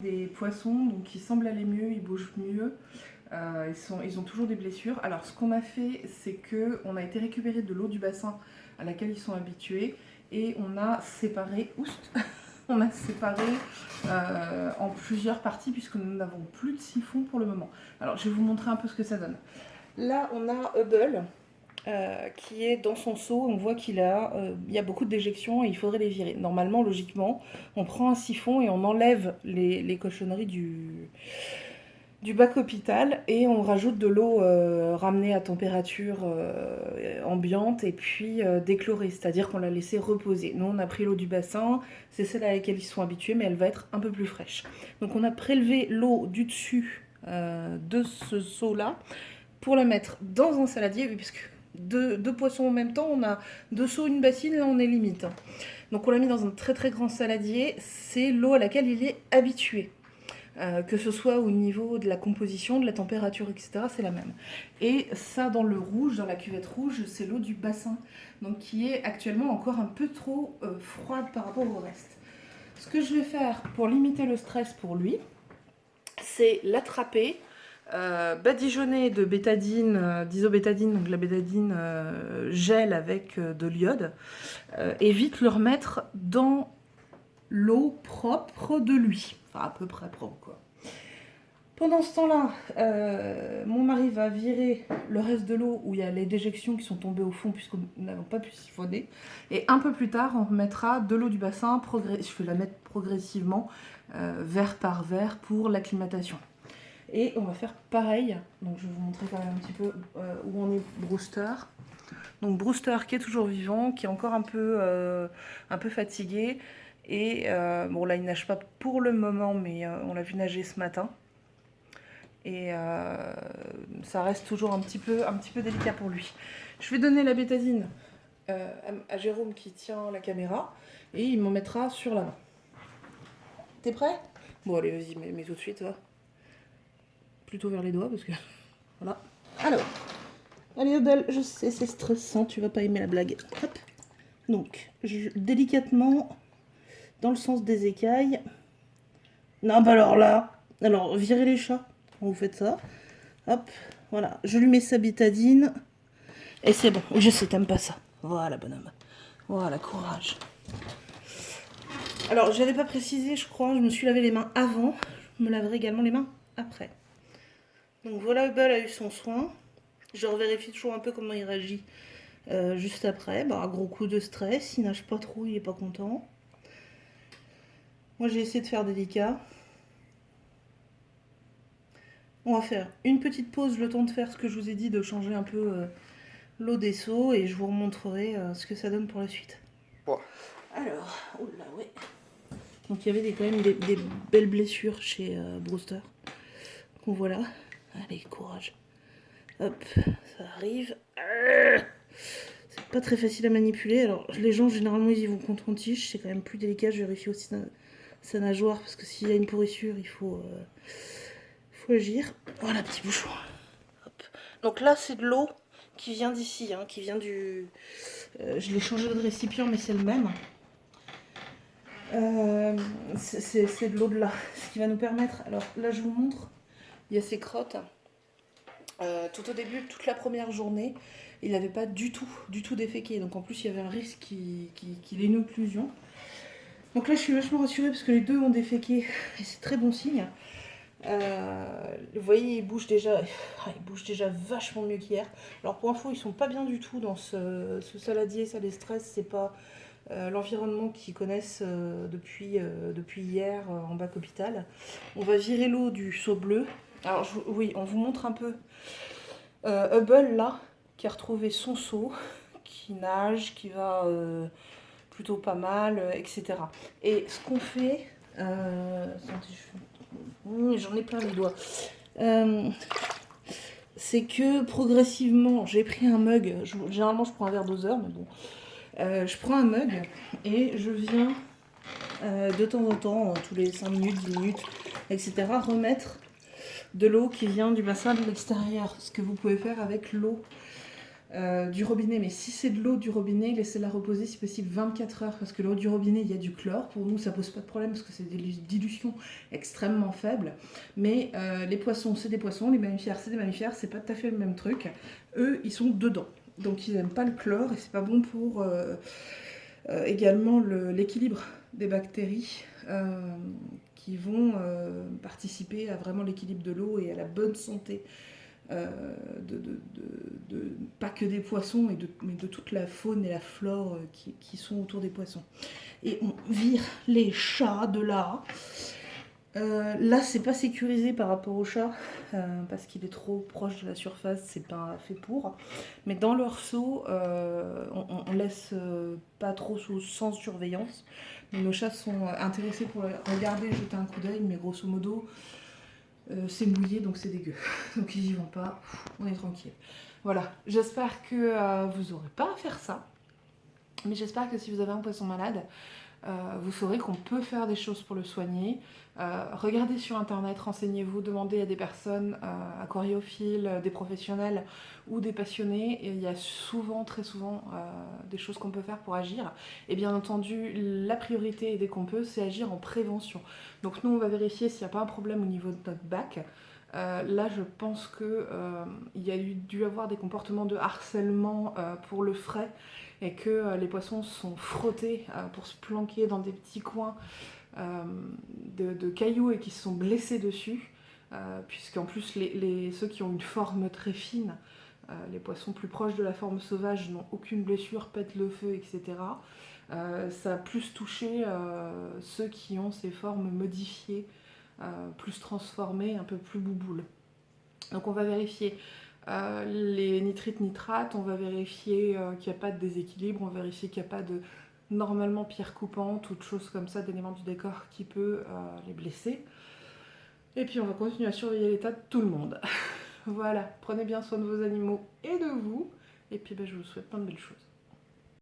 Des poissons donc ils semblent aller mieux, ils bougent mieux. Euh, ils ont toujours des blessures. Alors ce qu'on a fait, c'est que on a été récupérer de l'eau du bassin à laquelle ils sont habitués et on a séparé, oust, on a séparé euh, en plusieurs parties puisque nous n'avons plus de siphon pour le moment. Alors je vais vous montrer un peu ce que ça donne. Là on a Hubble euh, qui est dans son seau, on voit qu'il a, euh, il y a beaucoup de déjections et il faudrait les virer. Normalement, logiquement, on prend un siphon et on enlève les, les cochonneries du, du bac hôpital et on rajoute de l'eau euh, ramenée à température ambiante et puis déchlorée, c'est-à-dire qu'on l'a laissé reposer. Nous on a pris l'eau du bassin, c'est celle à laquelle ils sont habitués mais elle va être un peu plus fraîche. Donc on a prélevé l'eau du dessus de ce seau-là pour la mettre dans un saladier, puisque deux, deux, poissons en même temps, on a deux seaux, une bassine, là on est limite. Donc on l'a mis dans un très très grand saladier, c'est l'eau à laquelle il est habitué. Euh, que ce soit au niveau de la composition, de la température, etc., c'est la même. Et ça, dans le rouge, dans la cuvette rouge, c'est l'eau du bassin, donc qui est actuellement encore un peu trop euh, froide par rapport au reste. Ce que je vais faire pour limiter le stress pour lui, c'est l'attraper, euh, badigeonner de bétadine, euh, d'isobétadine, donc la bétadine euh, gel avec euh, de l'iode, et vite le remettre dans l'eau propre de lui à peu près propre quoi. Pendant ce temps-là, mon mari va virer le reste de l'eau où il y a les déjections qui sont tombées au fond puisque nous n'avons pas pu siphonner. Et un peu plus tard, on remettra de l'eau du bassin, je vais la mettre progressivement, verre par verre pour l'acclimatation. Et on va faire pareil, donc je vais vous montrer quand même un petit peu euh, où on est Brewster. Donc Brewster qui est toujours vivant, qui est encore un peu, euh, un peu fatigué, et euh, bon, là, il nage pas pour le moment, mais on l'a vu nager ce matin. Et ça reste toujours un petit, peu, un petit peu délicat pour lui. Je vais donner la bétadine à, Jérôme qui tient la caméra et il m'en mettra sur la main. T'es prêt? Bon, allez, vas-y, mets, mets, tout de suite, va. Plutôt vers les doigts parce que. Voilà. Alors. Allez, Odell, je sais, c'est stressant, tu vas pas aimer la blague. Hop. Donc, délicatement, dans le sens des écailles. Non, bah alors là, alors virez les chats quand vous faites ça. Hop, voilà, je lui mets sa bitadine. Et c'est bon, je sais, t'aimes pas ça. Voilà, bonhomme. Voilà, courage. Alors, j'avais pas précisé, je crois, je me suis lavé les mains avant. Je me laverai également les mains après. Donc voilà, Hubble a eu son soin. Je revérifie toujours un peu comment il réagit euh, juste après. Bah, gros coup de stress, il nage pas trop, il est pas content. Moi, j'ai essayé de faire délicat. On va faire une petite pause, le temps de faire ce que je vous ai dit, de changer un peu euh, l'eau des seaux, et je vous remontrerai euh, ce que ça donne pour la suite. Ouais. Alors, oula, ouais. Donc il y avait des, quand même des, des belles blessures chez euh, Brewster. Donc voilà. Allez, courage. Hop, ça arrive. C'est pas très facile à manipuler. Alors les gens, généralement, ils y vont contre tige. C'est quand même plus délicat. Je vérifie aussi sa nageoire parce que s'il y a une pourrissure, il faut, euh, faut agir. Voilà, petit bouchon. Donc là, c'est de l'eau qui vient d'ici, hein, qui vient du... Euh, je l'ai changé de récipient, mais c'est le même. Euh, c'est de l'eau de là, ce qui va nous permettre... Alors là, je vous montre. Il y a ces crottes. Euh, tout au début, toute la première journée, il n'avait pas du tout, du tout déféqué. Donc en plus, il y avait un risque qu'il qu ait une occlusion. Donc là, je suis vachement rassurée parce que les deux ont déféqué et c'est très bon signe. Euh, vous voyez, ils bougent déjà, bougent déjà vachement mieux qu'hier. Alors pour info, ils sont pas bien du tout dans ce, ce saladier, ça les stresse, c'est pas euh, l'environnement qu'ils connaissent depuis, depuis hier en bac hôpital. On va virer l'eau du seau bleu. Alors oui, on vous montre un peu euh, Hubble là, qui a retrouvé son seau, qui nage, qui va plutôt pas mal, etc. Et ce qu'on fait, j'en ai plein les doigts. Euh, c'est que progressivement, j'ai pris un mug, généralement je prends un verre doseur, mais bon, euh, je prends un mug et je viens euh, de temps en temps, tous les 5 minutes, 10 minutes, etc., remettre de l'eau qui vient du bassin de l'extérieur, ce que vous pouvez faire avec l'eau euh, du robinet, mais si c'est de l'eau du robinet, laissez-la reposer si possible 24 heures, parce que l'eau du robinet, il y a du chlore. Pour nous, ça pose pas de problème, parce que c'est des dilutions extrêmement faibles. Mais euh, les poissons, c'est des poissons, les mammifères, c'est des mammifères, c'est pas tout à fait le même truc. Eux, ils sont dedans. Donc ils n'aiment pas le chlore, et c'est pas bon pour euh, également l'équilibre des bactéries qui vont participer à vraiment l'équilibre de l'eau et à la bonne santé euh, de, pas que des poissons, mais de, mais de toute la faune et la flore euh, qui, sont autour des poissons. Et on vire les chats de là. Euh, là, c'est pas sécurisé par rapport au chat parce qu'il est trop proche de la surface, c'est pas fait pour. Mais dans leur seau, on, laisse pas trop sous, sans surveillance. nos chats sont intéressés pour regarder, jeter un coup d'œil, mais grosso modo, euh, c'est mouillé donc c'est dégueu. Donc ils y vont pas, on est tranquille. Voilà, j'espère que euh, vous n'aurez pas à faire ça. Mais j'espère que si vous avez un poisson malade, euh, vous saurez qu'on peut faire des choses pour le soigner. Euh, regardez sur internet, renseignez-vous, demandez à des personnes euh, aquariophiles, des professionnels ou des passionnés. Il y a souvent, très souvent, des choses qu'on peut faire pour agir. Et bien entendu, la priorité dès qu'on peut, c'est agir en prévention. Donc nous, on va vérifier s'il n'y a pas un problème au niveau de notre bac. Là, je pense qu'il y a dû avoir des comportements de harcèlement pour le frais et que euh, les poissons sont frottés euh, pour se planquer dans des petits coins euh, de, cailloux et qui se sont blessés dessus, puisqu'en plus ceux qui ont une forme très fine, les poissons plus proches de la forme sauvage n'ont aucune blessure, pètent le feu, etc. ça a plus touché ceux qui ont ces formes modifiées, plus transformées, un peu plus bouboules. Donc on va vérifier euh, les nitrites nitrates, on va vérifier euh, qu'il n'y a pas de déséquilibre, on va vérifier qu'il n'y a pas de normalement pierre coupante ou de choses comme ça, d'éléments du décor qui peut euh, les blesser. Et puis on va continuer à surveiller l'état de tout le monde. voilà, prenez bien soin de vos animaux et de vous. Et puis ben, je vous souhaite plein de belles choses.